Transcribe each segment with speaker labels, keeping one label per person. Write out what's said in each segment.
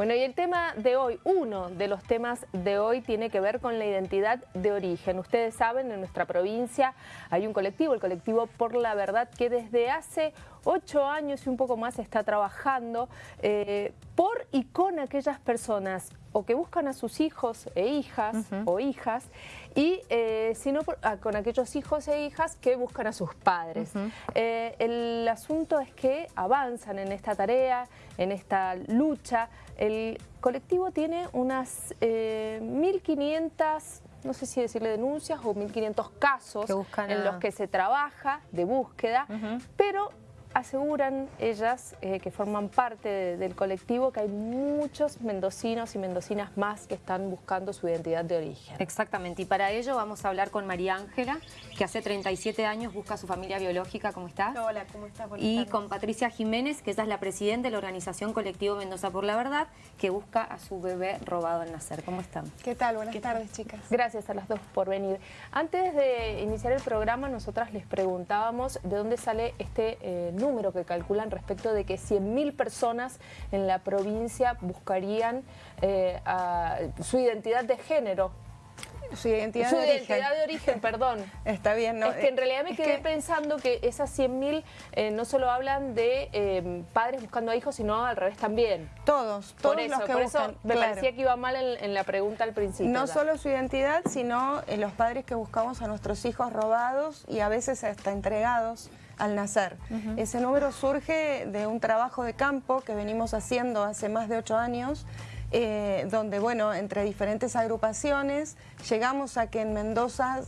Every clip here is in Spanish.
Speaker 1: Bueno, y el tema de hoy, uno de los temas de hoy tiene que ver con la identidad de origen. Ustedes saben, en nuestra provincia hay un colectivo, el colectivo Por la Verdad, que desde hace ocho años y un poco más está trabajando eh, por y con aquellas personas o que buscan a sus hijos e hijas o hijas y eh, sino ah, con aquellos hijos e hijas que buscan a sus padres. Eh, el asunto es que avanzan en esta tarea, en esta lucha. El colectivo tiene unas 1.500 eh, no sé si decirle denuncias o 1.500 casos en los que se trabaja de búsqueda, pero aseguran ellas, eh, que forman parte del colectivo, que hay muchos mendocinos y mendocinas más que están buscando su identidad de origen.
Speaker 2: Exactamente, y para ello vamos a hablar con María Ángela, que hace 37 años busca a su familia biológica. ¿Cómo estás?
Speaker 3: Hola, ¿cómo estás?
Speaker 2: y con Patricia Jiménez, que ella es la presidenta de la organización Colectivo Mendoza por la Verdad, que busca a su bebé robado al nacer. ¿Cómo están?
Speaker 3: ¿Qué tal? Buenas tardes, chicas.
Speaker 1: Gracias a las dos por venir. Antes de iniciar el programa, nosotras les preguntábamos de dónde sale este eh, número que calculan respecto de que 100.000 personas en la provincia buscarían eh, su identidad de género.
Speaker 3: Su identidad,
Speaker 1: de,
Speaker 3: identidad
Speaker 1: de origen, perdón.
Speaker 3: Está bien, ¿no?
Speaker 1: Es que en realidad me quedé pensando que esas 100.000 eh, no solo hablan de eh, padres buscando a hijos, sino al revés también.
Speaker 3: Todos, todos
Speaker 1: por eso,
Speaker 3: los que
Speaker 1: por
Speaker 3: buscan,
Speaker 1: eso me parecía que iba mal en, la pregunta al principio.
Speaker 3: No solo su identidad, sino los padres que buscamos a nuestros hijos robados y a veces hasta entregados al nacer. Ese número surge de un trabajo de campo que venimos haciendo hace más de ocho años, eh, donde, bueno, entre diferentes agrupaciones, llegamos a que en Mendoza,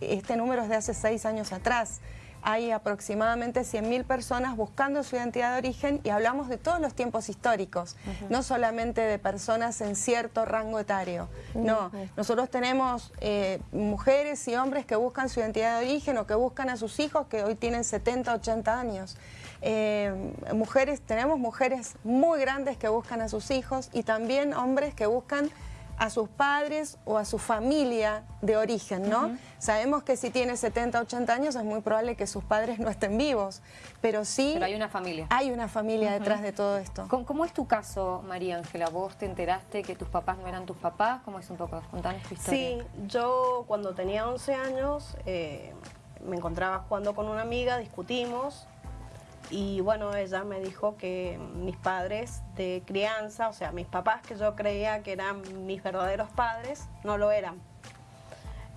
Speaker 3: este número es de hace seis años atrás, hay aproximadamente 100.000 personas buscando su identidad de origen y hablamos de todos los tiempos históricos, no solamente de personas en cierto rango etario. No, nosotros tenemos eh, mujeres y hombres que buscan su identidad de origen o que buscan a sus hijos que hoy tienen 70, 80 años. Eh, mujeres, tenemos mujeres muy grandes que buscan a sus hijos y también hombres que buscan a sus padres o a su familia de origen, ¿no? Sabemos que si tiene 70, 80 años es muy probable que sus padres no estén vivos, pero sí...
Speaker 2: Pero hay una familia.
Speaker 3: Hay una familia detrás de todo esto.
Speaker 2: ¿Cómo, es tu caso, María Ángela? ¿Vos te enteraste que tus papás no eran tus papás? ¿Cómo es un poco? Contanos tu historia.
Speaker 4: Sí, yo cuando tenía 11 años eh, me encontraba jugando con una amiga, discutimos, y bueno, ella me dijo que mis padres de crianza, o sea, mis papás que yo creía que eran mis verdaderos padres, no lo eran.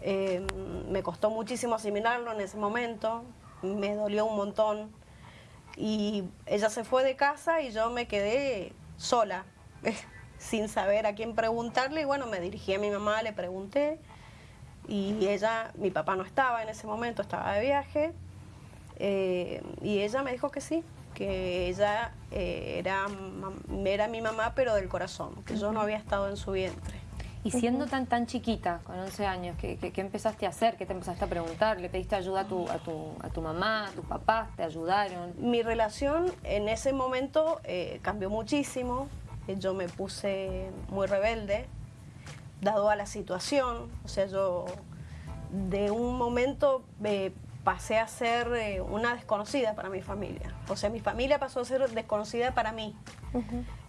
Speaker 4: Em, me costó muchísimo asimilarlo en ese momento, me dolió un montón. Y ella se fue de casa y yo me quedé sola, sin saber a quién preguntarle. Y bueno, me dirigí a mi mamá, le pregunté. Y ella, mi papá no estaba en ese momento, estaba de viaje. Eh, y ella me dijo que sí, que ella eh, era, era mi mamá, pero del corazón, que yo no había estado en su vientre.
Speaker 2: Y siendo tan tan chiquita, con 11 años, ¿qué, ¿qué, empezaste a hacer? ¿Qué te empezaste a preguntar? ¿Le pediste ayuda a tu, a tu, a tu mamá, a tus papás? ¿Te ayudaron?
Speaker 4: Mi relación en ese momento eh, cambió muchísimo. Yo me puse muy rebelde, dado a la situación. O sea, yo de un momento pasé a ser eh, una desconocida para mi familia. O sea, mi familia pasó a ser desconocida para mí.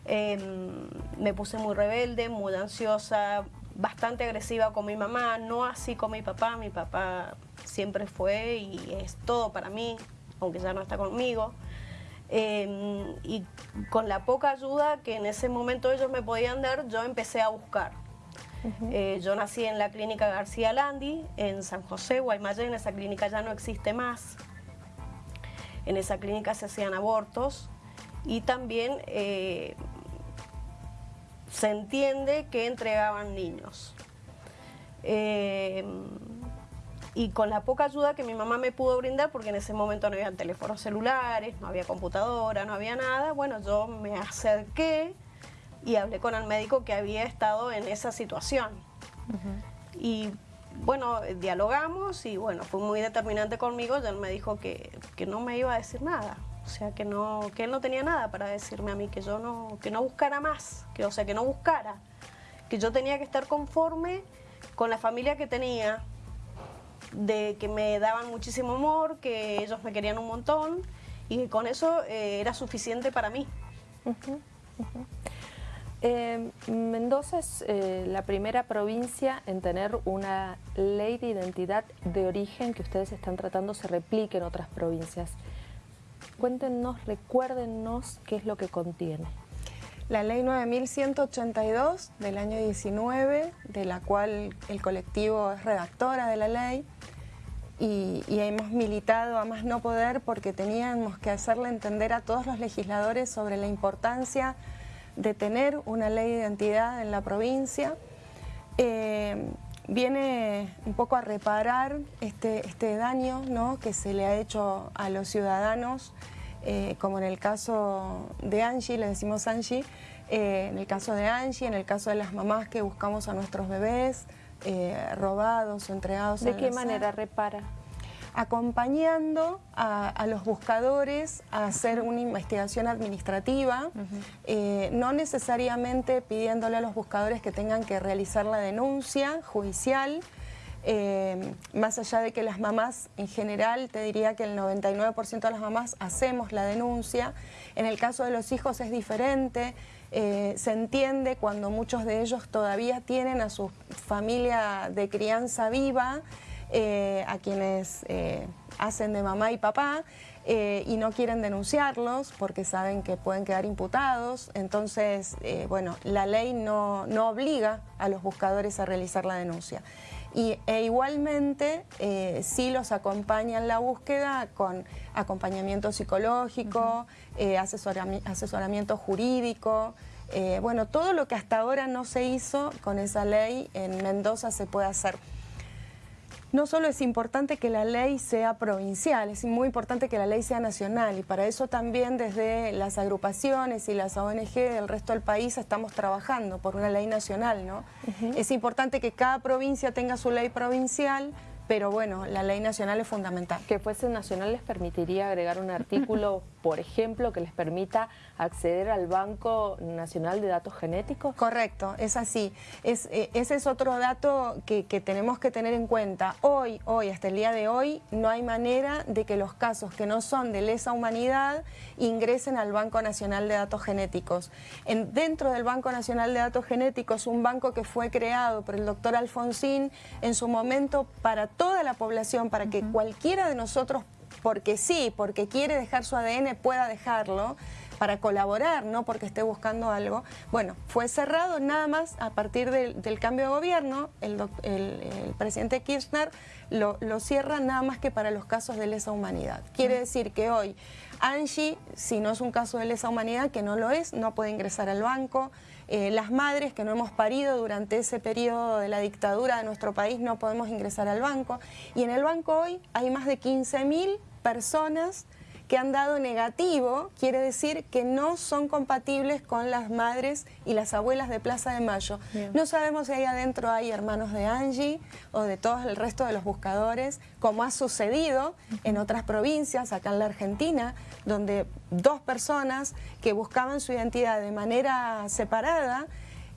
Speaker 4: Em, me puse muy rebelde, muy ansiosa, bastante agresiva con mi mamá, no así con mi papá. Mi papá siempre fue y es todo para mí, aunque ya no está conmigo. Em, y con la poca ayuda que en ese momento ellos me podían dar, yo empecé a buscar. Eh, yo nací en la clínica García Landi, en San José, Guaymallén, esa clínica ya no existe más. En esa clínica se hacían abortos y también eh, se entiende que entregaban niños. Eh, y con la poca ayuda que mi mamá me pudo brindar, porque en ese momento no había teléfonos celulares, no había computadora, no había nada, bueno, yo me acerqué y hablé con el médico que había estado en esa situación. Y bueno, dialogamos y bueno, fue muy determinante conmigo, ya él me dijo que, no me iba a decir nada. O sea, que, no, que él no tenía nada para decirme a mí, que yo no, que no buscara más, que, o sea, que no buscara, que yo tenía que estar conforme con la familia que tenía, de que me daban muchísimo amor, que ellos me querían un montón y que con eso eh, era suficiente para mí.
Speaker 1: Eh, Mendoza es eh, la primera provincia en tener una ley de identidad de origen que ustedes están tratando se replique en otras provincias. Cuéntenos, recuérdenos qué es lo que contiene.
Speaker 3: La ley 9182 del año 19, de la cual el colectivo es redactora de la ley, y, y, hemos militado a más no poder porque teníamos que hacerle entender a todos los legisladores sobre la importancia de tener una ley de identidad en la provincia. Eh, viene un poco a reparar este, este daño ¿no? que se le ha hecho a los ciudadanos, eh, como en el caso de Angie, le decimos Angie, eh, en el caso de Angie, en el caso de las mamás que buscamos a nuestros bebés, robados o entregados.
Speaker 1: ¿De qué manera repara?
Speaker 3: Acompañando a, los buscadores a hacer una investigación administrativa, eh, no necesariamente pidiéndole a los buscadores que tengan que realizar la denuncia judicial, eh, más allá de que las mamás en general, te diría que el 99% de las mamás hacemos la denuncia, en el caso de los hijos es diferente, eh, se entiende cuando muchos de ellos todavía tienen a su familia de crianza viva, eh, a quienes eh, hacen de mamá y papá eh, y no quieren denunciarlos porque saben que pueden quedar imputados. Entonces, bueno, la ley no, obliga a los buscadores a realizar la denuncia. Y, e igualmente sí los acompaña en la búsqueda con acompañamiento psicológico, asesoramiento jurídico, bueno, todo lo que hasta ahora no se hizo con esa ley en Mendoza se puede hacer no solo es importante que la ley sea provincial, es muy importante que la ley sea nacional y para eso también desde las agrupaciones y las ONG del resto del país estamos trabajando por una ley nacional. ¿no? Es importante que cada provincia tenga su ley provincial, pero bueno, la ley nacional es fundamental.
Speaker 1: Que fuese nacional les permitiría agregar un artículo, por ejemplo, que les permita acceder al Banco Nacional de Datos Genéticos.
Speaker 3: Correcto, es así. Es, eh, ese es otro dato que, tenemos que tener en cuenta. Hoy, hoy, hasta el día de hoy, no hay manera de que los casos que no son de lesa humanidad ingresen al Banco Nacional de Datos Genéticos. En, dentro del Banco Nacional de Datos Genéticos, un banco que fue creado por el doctor Alfonsín en su momento para toda la población, para que cualquiera de nosotros, porque sí, porque quiere dejar su ADN, pueda dejarlo, para colaborar, no porque esté buscando algo. Bueno, fue cerrado nada más a partir del, cambio de gobierno, el, presidente Kirchner lo, lo, cierra nada más que para los casos de lesa humanidad. Quiere decir que hoy Angie, si no es un caso de lesa humanidad, que no lo es, no puede ingresar al banco, eh, las madres que no hemos parido durante ese periodo de la dictadura de nuestro país no podemos ingresar al banco. Y en el banco hoy hay más de 15.000 personas que han dado negativo, quiere decir que no son compatibles con las madres y las abuelas de Plaza de Mayo. No sabemos si ahí adentro hay hermanos de Angie o de todo el resto de los buscadores, como ha sucedido en otras provincias, acá en la Argentina, donde dos personas que buscaban su identidad de manera separada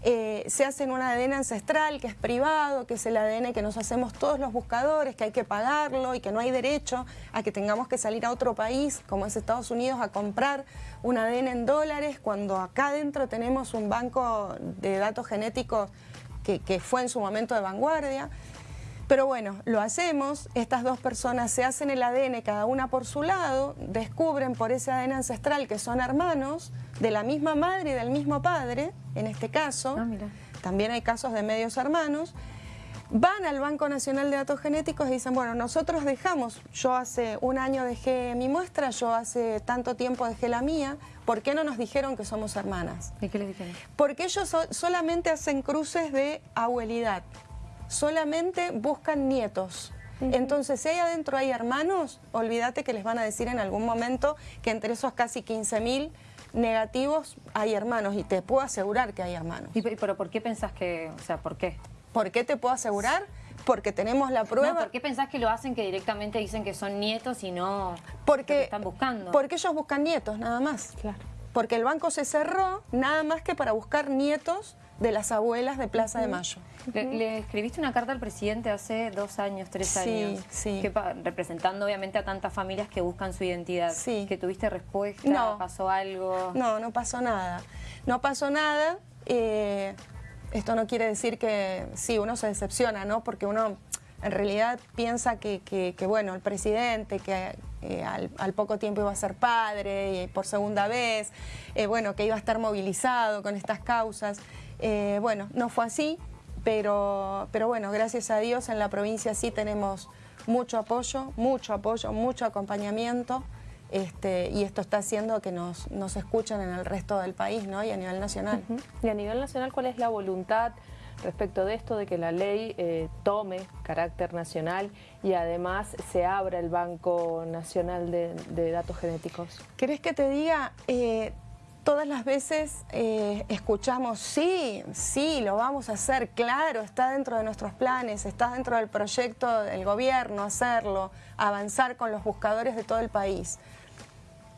Speaker 3: eh, se hacen un ADN ancestral que es privado, que es el ADN que nos hacemos todos los buscadores, que hay que pagarlo y que no hay derecho a que tengamos que salir a otro país, como es Estados Unidos, a comprar un ADN en dólares, cuando acá adentro tenemos un banco de datos genéticos que fue en su momento de vanguardia. Pero bueno, lo hacemos, estas dos personas se hacen el ADN cada una por su lado, descubren por ese ADN ancestral que son hermanos de la misma madre y del mismo padre, en este caso, ah, también hay casos de medios hermanos, van al Banco Nacional de Datos Genéticos y dicen, bueno, nosotros dejamos, yo hace un año dejé mi muestra, yo hace tanto tiempo dejé la mía, ¿por qué no nos dijeron que somos hermanas?
Speaker 2: ¿Y qué les dijeron?
Speaker 3: Porque ellos solamente hacen cruces de abuelidad solamente buscan nietos. Entonces, si ahí adentro hay hermanos, olvídate que les van a decir en algún momento que entre esos casi 15.000 negativos hay hermanos y te puedo asegurar que hay hermanos.
Speaker 2: ¿Y, pero por qué pensás que, o sea, por qué?
Speaker 3: ¿Por qué te puedo asegurar? Porque tenemos la prueba.
Speaker 2: ¿Por qué pensás que lo hacen que directamente dicen que son nietos y no
Speaker 3: porque,
Speaker 2: están buscando?
Speaker 3: Porque ellos buscan nietos, nada más. Claro. Porque el banco se cerró nada más que para buscar nietos de las abuelas de Plaza de Mayo.
Speaker 2: Le, escribiste una carta al presidente hace dos años, tres años, sí. representando obviamente a tantas familias que buscan su identidad. Sí. ¿Que tuviste respuesta? ¿Pasó algo?
Speaker 3: No, no pasó nada. No pasó nada. eh, esto no quiere decir que sí, uno se decepciona, ¿no? Porque uno en realidad piensa que, bueno, el presidente, que eh, al, poco tiempo iba a ser padre y por segunda vez, eh, bueno, que iba a estar movilizado con estas causas. Eh, bueno, no fue así, pero, pero bueno, gracias a Dios en la provincia sí tenemos mucho apoyo, mucho apoyo, mucho acompañamiento. Este, y esto está haciendo que nos, nos escuchen en el resto del país ¿no? y a nivel nacional.
Speaker 1: Y a nivel nacional, ¿cuál es la voluntad respecto de esto, de que la ley eh, tome carácter nacional y además se abra el Banco Nacional de, Datos Genéticos?
Speaker 3: ¿Querés que te diga? Eh, todas las veces eh, escuchamos, sí, sí, lo vamos a hacer, claro, está dentro de nuestros planes, está dentro del proyecto del gobierno hacerlo, avanzar con los buscadores de todo el país.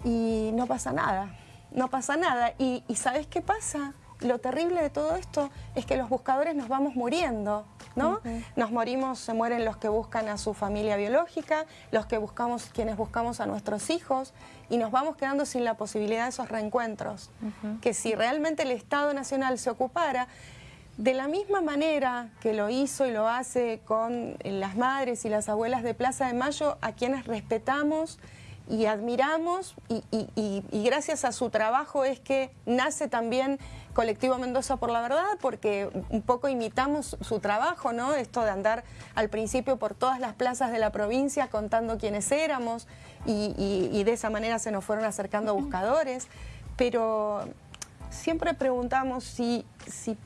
Speaker 3: Y no pasa nada, no pasa nada. ¿Y, y sabes qué pasa? Lo terrible de todo esto es que los buscadores nos vamos muriendo, ¿no? Nos morimos, se mueren los que buscan a su familia biológica, los que buscamos, quienes buscamos a nuestros hijos, y nos vamos quedando sin la posibilidad de esos reencuentros. Que si realmente el Estado Nacional se ocupara, de la misma manera que lo hizo y lo hace con las madres y las abuelas de Plaza de Mayo, a quienes respetamos y admiramos y, gracias a su trabajo es que nace también Colectivo Mendoza por la Verdad porque un poco imitamos su trabajo, ¿no? Esto de andar al principio por todas las plazas de la provincia contando quiénes éramos y, de esa manera se nos fueron acercando buscadores, pero siempre preguntamos si, si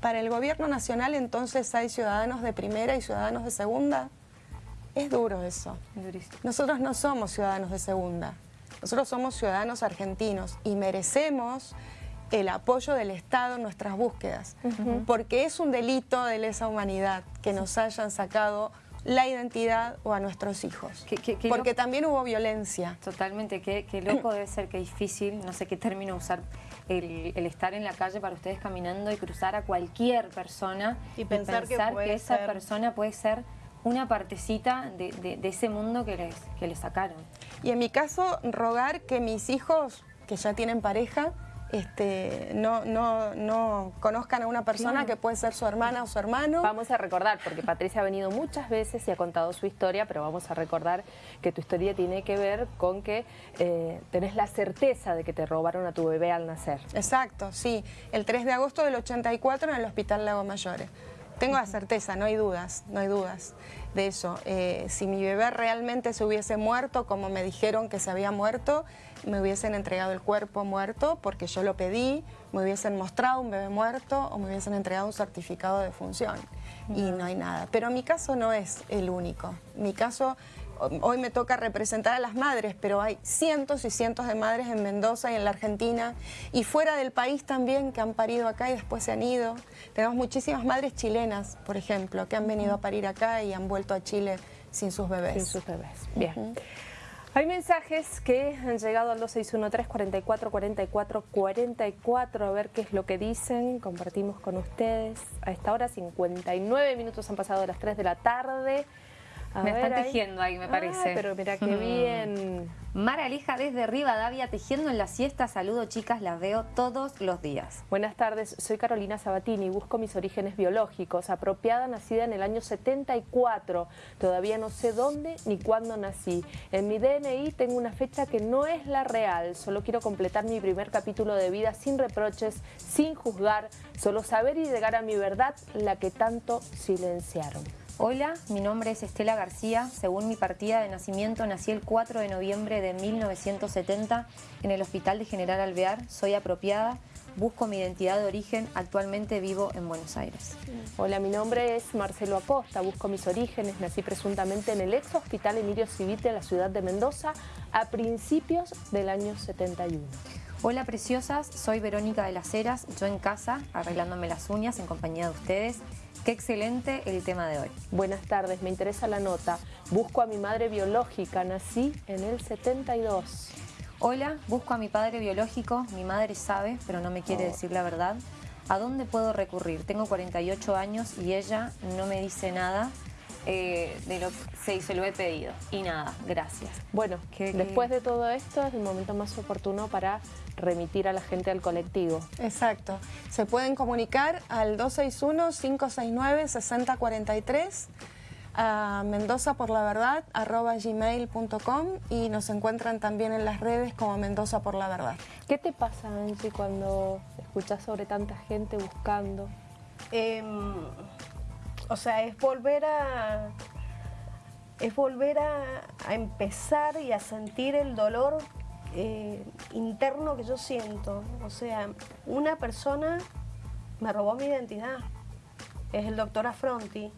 Speaker 3: para el gobierno nacional entonces hay ciudadanos de primera y ciudadanos de segunda. Es duro eso. Nosotros no somos ciudadanos de segunda. Nosotros somos ciudadanos argentinos y merecemos el apoyo del Estado en nuestras búsquedas, porque es un delito de lesa humanidad que nos hayan sacado la identidad o a nuestros hijos. porque también hubo violencia.
Speaker 2: Totalmente, qué, loco debe ser, qué difícil, no sé qué término usar, el, estar en la calle para ustedes caminando y cruzar a cualquier persona y pensar, que, esa persona puede ser una partecita de, ese mundo que les, que les sacaron.
Speaker 3: Y en mi caso, rogar que mis hijos, que ya tienen pareja, este, no, no, no conozcan a una persona que puede ser su hermana o su hermano.
Speaker 1: Vamos a recordar, porque Patricia ha venido muchas veces y ha contado su historia, pero vamos a recordar que tu historia tiene que ver con que eh, tenés la certeza de que te robaron a tu bebé al nacer.
Speaker 3: Exacto, sí. El 3 de agosto del 84 en el Hospital Lago Mayores. Tengo la certeza, no hay dudas, no hay dudas de eso. Eh, si mi bebé realmente se hubiese muerto, como me dijeron que se había muerto, me hubiesen entregado el cuerpo muerto porque yo lo pedí, me hubiesen mostrado un bebé muerto o me hubiesen entregado un certificado de función. Y no hay nada. Pero mi caso no es el único. Mi caso hoy me toca representar a las madres, pero hay cientos y cientos de madres en Mendoza y en la Argentina y fuera del país también que han parido acá y después se han ido. Tenemos muchísimas madres chilenas, por ejemplo, que han venido a parir acá y han vuelto a Chile sin sus bebés.
Speaker 1: Sin sus bebés, bien. Hay mensajes que han llegado al 2613 44 44 44 a ver qué es lo que dicen, compartimos con ustedes. A esta hora 59 minutos han pasado de las 3 de la tarde
Speaker 2: me están tejiendo ahí, me parece.
Speaker 1: pero mira qué bien.
Speaker 2: Mara Lija desde Rivadavia, tejiendo en la siesta. Saludo, chicas, las veo todos los días.
Speaker 1: Buenas tardes, soy Carolina Sabatini, busco mis orígenes biológicos. Apropiada, nacida en el año 74. Todavía no sé dónde ni cuándo nací. En mi DNI tengo una fecha que no es la real. Solo quiero completar mi primer capítulo de vida sin reproches, sin juzgar. Solo saber y llegar a mi verdad, la que tanto silenciaron.
Speaker 2: Hola, mi nombre es Estela García. Según mi partida de nacimiento, nací el 4 de noviembre de 1970 en el Hospital de General Alvear. Soy apropiada, busco mi identidad de origen. Actualmente vivo en Buenos Aires.
Speaker 1: Hola, mi nombre es Marcelo Acosta. Busco mis orígenes. Nací presuntamente en el ex Hospital Emilio Civite de la ciudad de Mendoza a principios del año 71.
Speaker 2: Hola preciosas, soy Verónica de las Heras, yo en casa, arreglándome las uñas en compañía de ustedes. Qué excelente el tema de hoy.
Speaker 1: Buenas tardes, me interesa la nota. Busco a mi madre biológica, nací en el 72.
Speaker 2: Hola, busco a mi padre biológico, mi madre sabe, pero no me quiere oh. decir la verdad. ¿A dónde puedo recurrir? Tengo 48 años y ella no me dice nada. Eh, de lo se, se lo he pedido. Y nada, gracias.
Speaker 1: Bueno, después de todo esto es el momento más oportuno para remitir a la gente al colectivo.
Speaker 3: Exacto. Se pueden comunicar al 261-569-6043 a Mendoza por la verdad gmail.com y nos encuentran también en las redes como Mendoza por la verdad.
Speaker 1: ¿Qué te pasa, Angie, cuando escuchas sobre tanta gente buscando?
Speaker 4: Em, o sea, es volver a es volver a, empezar y a sentir el dolor eh, interno que yo siento. O sea, una persona me robó mi identidad. Es el doctor Afronti.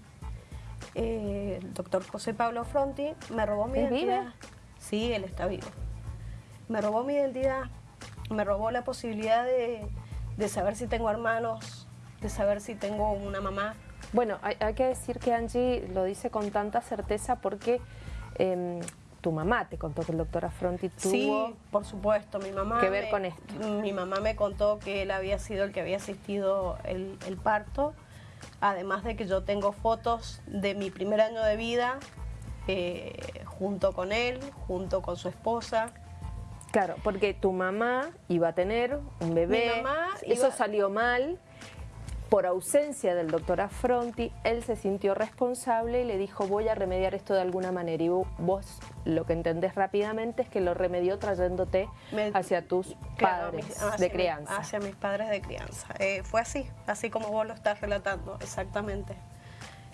Speaker 4: Eh, el doctor José Pablo Afronti me robó mi identidad. Vive? Sí, él está vivo. Me robó mi identidad. Me robó la posibilidad de, de saber si tengo hermanos, de saber si tengo una mamá,
Speaker 1: bueno, hay, que decir que Angie lo dice con tanta certeza porque em, tu mamá te contó que el doctor Afronti tuvo
Speaker 4: sí, por supuesto, mi mamá
Speaker 1: que ver con esto.
Speaker 4: Mi mamá me contó que él había sido el que había asistido el, parto, además de que yo tengo fotos de mi primer año de vida eh, junto con él, junto con su esposa.
Speaker 1: Claro, porque tu mamá iba a tener un bebé, mi mamá eso salió mal, por ausencia del doctor Affronti, él se sintió responsable y le dijo voy a remediar esto de alguna manera. Y vos lo que entendés rápidamente es que lo remedió trayéndote hacia tus padres de crianza.
Speaker 4: hacia mis padres de crianza. Eh, fue así, así como vos lo estás relatando, exactamente.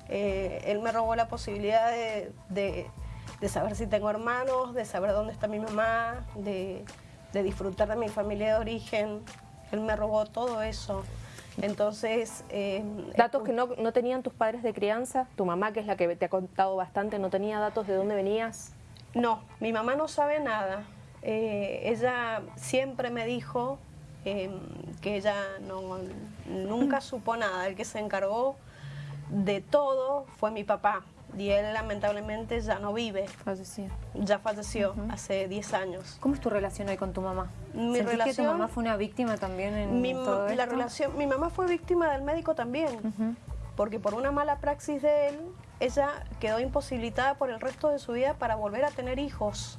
Speaker 4: Eh, él me robó la posibilidad de, saber si tengo hermanos, de saber dónde está mi mamá, de, de disfrutar de mi familia de origen. Él me robó todo eso. Entonces...
Speaker 1: Eh, ¿Datos que no, tenían tus padres de crianza? ¿Tu mamá, que es la que te ha contado bastante, no tenía datos de dónde venías?
Speaker 4: No, mi mamá no sabe nada. Eh, ella siempre me dijo em, que ella no, nunca supo nada. El que se encargó de todo fue mi papá y él lamentablemente ya no vive.
Speaker 2: Falleció.
Speaker 4: Ya falleció hace 10 años.
Speaker 2: ¿Cómo es tu relación hoy con tu mamá? Mi relación, que tu mamá fue una víctima también en
Speaker 4: mi,
Speaker 2: todo
Speaker 4: la relación, Mi mamá fue víctima del médico también, porque por una mala praxis de él, ella quedó imposibilitada por el resto de su vida para volver a tener hijos.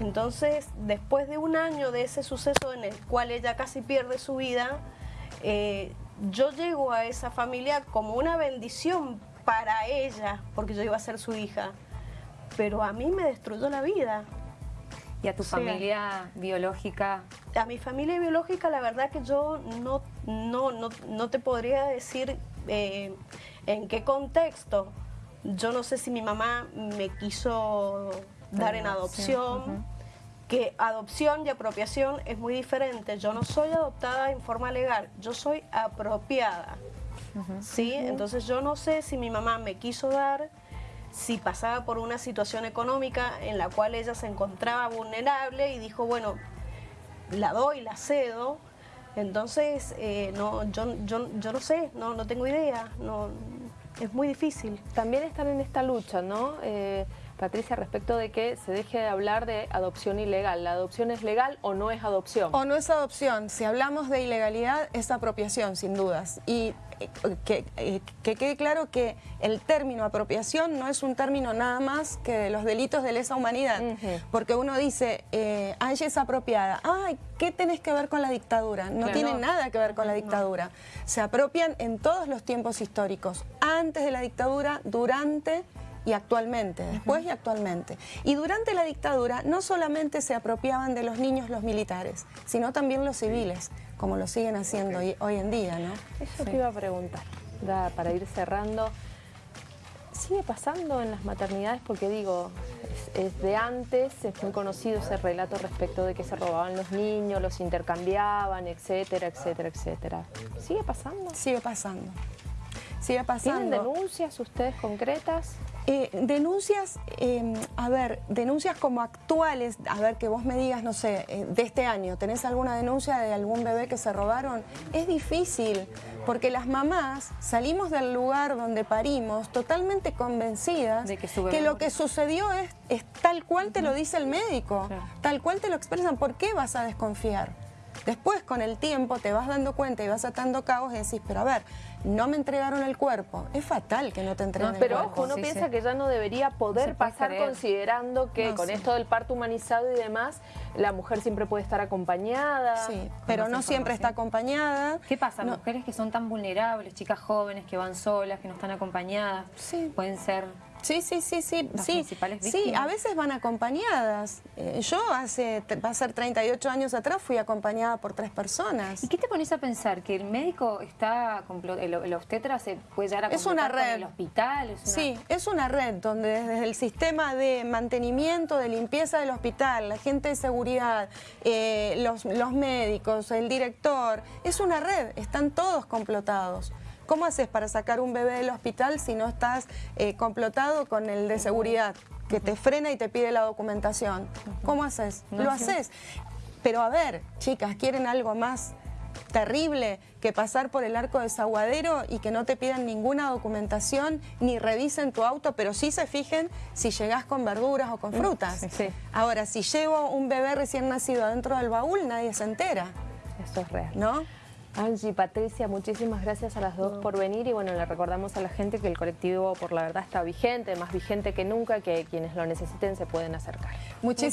Speaker 4: Entonces, después de un año de ese suceso en el cual ella casi pierde su vida, eh, yo llego a esa familia como una bendición para ella, porque yo iba a ser su hija. Pero a mí me destruyó la vida.
Speaker 2: ¿Y a tu familia biológica?
Speaker 4: A mi familia biológica, la verdad que yo no, no, no, te podría decir eh, en qué contexto. Yo no sé si mi mamá me quiso dar en adopción, que adopción y apropiación es muy diferente. Yo no soy adoptada en forma legal, yo soy apropiada. ¿Sí? Entonces yo no sé si mi mamá me quiso dar, si pasaba por una situación económica en la cual ella se encontraba vulnerable y dijo, bueno, la doy, la cedo. Entonces, eh, no, yo, yo, yo no sé, no, no tengo idea, no, es muy difícil.
Speaker 1: También están en esta lucha, ¿no? Eh, Patricia, respecto de que se deje de hablar de adopción ilegal. ¿La adopción es legal o no es adopción?
Speaker 3: O no es adopción. Si hablamos de ilegalidad, es apropiación, sin dudas. Y eh, que, eh, que, quede claro que el término apropiación no es un término nada más que de los delitos de lesa humanidad. Porque uno dice, eh, Angie es apropiada. Ay, ¿qué tenés que ver con la dictadura? No tiene nada que ver con la dictadura. Se apropian en todos los tiempos históricos. Antes de la dictadura, durante y actualmente, después y actualmente. Y durante la dictadura no solamente se apropiaban de los niños los militares, sino también los civiles, como lo siguen haciendo hoy, en día, ¿no?
Speaker 1: Eso te iba a preguntar, para ir cerrando. ¿Sigue pasando en las maternidades? Porque digo, es, de antes, es muy conocido ese relato respecto de que se robaban los niños, los intercambiaban, etcétera, etcétera, etcétera. ¿Sigue pasando?
Speaker 3: Sigue pasando. Sigue pasando.
Speaker 1: ¿Tienen denuncias ustedes concretas?
Speaker 3: Eh, denuncias, em, a ver, denuncias como actuales, a ver, que vos me digas, no sé, eh, de este año, ¿tenés alguna denuncia de algún bebé que se robaron? Es difícil, porque las mamás salimos del lugar donde parimos totalmente convencidas de que, lo que sucedió es, tal cual te lo dice el médico, tal cual te lo expresan, ¿por qué vas a desconfiar? Después, con el tiempo, te vas dando cuenta y vas atando cabos y decís, pero a ver, no me entregaron el cuerpo. Es fatal que no te entreguen el
Speaker 1: cuerpo.
Speaker 3: Pero
Speaker 1: ojo, uno piensa que ya no debería poder pasar considerando que con esto del parto humanizado y demás, la mujer siempre puede estar acompañada.
Speaker 3: Sí, pero no siempre está acompañada.
Speaker 2: ¿Qué pasa? Mujeres que son tan vulnerables, chicas jóvenes que van solas, que no están acompañadas,
Speaker 3: sí.
Speaker 2: pueden ser
Speaker 3: Sí, sí, sí, sí. sí, sí, a veces van acompañadas. Eh, yo hace, va a ser 38 años atrás, fui acompañada por tres personas.
Speaker 2: ¿Y qué te pones a pensar? ¿Que el médico está, el, el obstetra se puede llegar a
Speaker 3: es una red.
Speaker 2: el hospital?
Speaker 3: Sí, es una red donde desde el sistema de mantenimiento, de limpieza del hospital, la gente de seguridad, eh, los, los médicos, el director, es una red, están todos complotados. ¿Cómo haces para sacar un bebé del hospital si no estás eh, complotado con el de seguridad? que te frena y te pide la documentación. ¿Cómo haces? Lo haces. Pero a ver, chicas, ¿quieren algo más terrible que pasar por el arco desaguadero y que no te pidan ninguna documentación ni revisen tu auto, pero sí se fijen si llegás con verduras o con mm, frutas? Ahora, si llevo un bebé recién nacido dentro del baúl, nadie se entera.
Speaker 1: Eso es real.
Speaker 3: ¿No?
Speaker 1: Angie, Patricia, muchísimas gracias a las dos por venir y bueno, le recordamos a la gente que el colectivo por la verdad está vigente, más vigente que nunca, que quienes lo necesiten se pueden acercar.
Speaker 3: Muchísimas